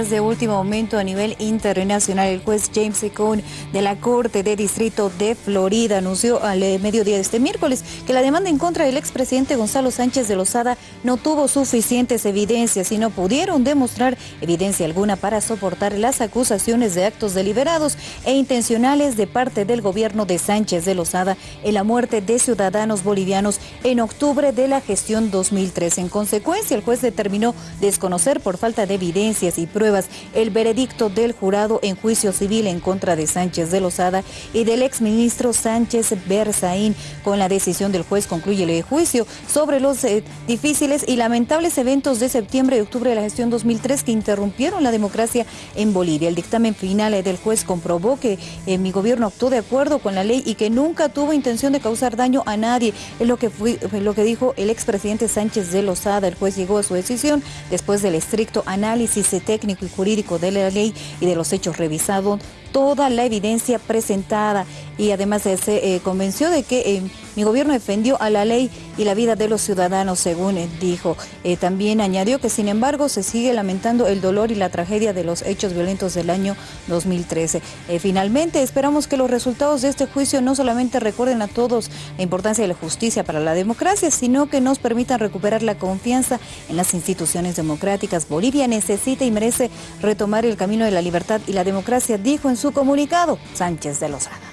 noticias de último momento a nivel internacional. El juez James Cohn de la Corte de Distrito de Florida anunció al eh, mediodía de este miércoles que la demanda en contra del expresidente Gonzalo Sánchez de Lozada no tuvo suficientes evidencias y no pudieron demostrar evidencia alguna para soportar las acusaciones de actos deliberados e intencionales de parte del gobierno de Sánchez de Lozada en la muerte de ciudadanos bolivianos en octubre de la gestión 2003. En consecuencia, el juez determinó desconocer por falta de evidencias y pruebas el veredicto del jurado en juicio civil en contra de Sánchez de Lozada y del exministro Sánchez Berzaín. Con la decisión del juez concluye el juicio sobre los eh, difíciles y lamentables eventos de septiembre y octubre de la gestión 2003 que interrumpieron la democracia en Bolivia. El dictamen final del juez comprobó que eh, mi gobierno actuó de acuerdo con la ley y que nunca tuvo intención de causar daño a nadie. Es lo que, fue, lo que dijo el expresidente Sánchez de Lozada. El juez llegó a su decisión después del estricto análisis técnico y jurídico de la ley y de los hechos revisados, toda la evidencia presentada y además se eh, convenció de que eh, mi gobierno defendió a la ley y la vida de los ciudadanos, según dijo. Eh, también añadió que, sin embargo, se sigue lamentando el dolor y la tragedia de los hechos violentos del año 2013. finalmente, esperamos que los resultados de este juicio no solamente recuerden a todos la importancia de la justicia para la democracia, sino que nos permitan recuperar la confianza en las instituciones democráticas. Bolivia necesita y merece retomar el camino de la libertad y la democracia, dijo en su comunicado Sánchez de Lozada.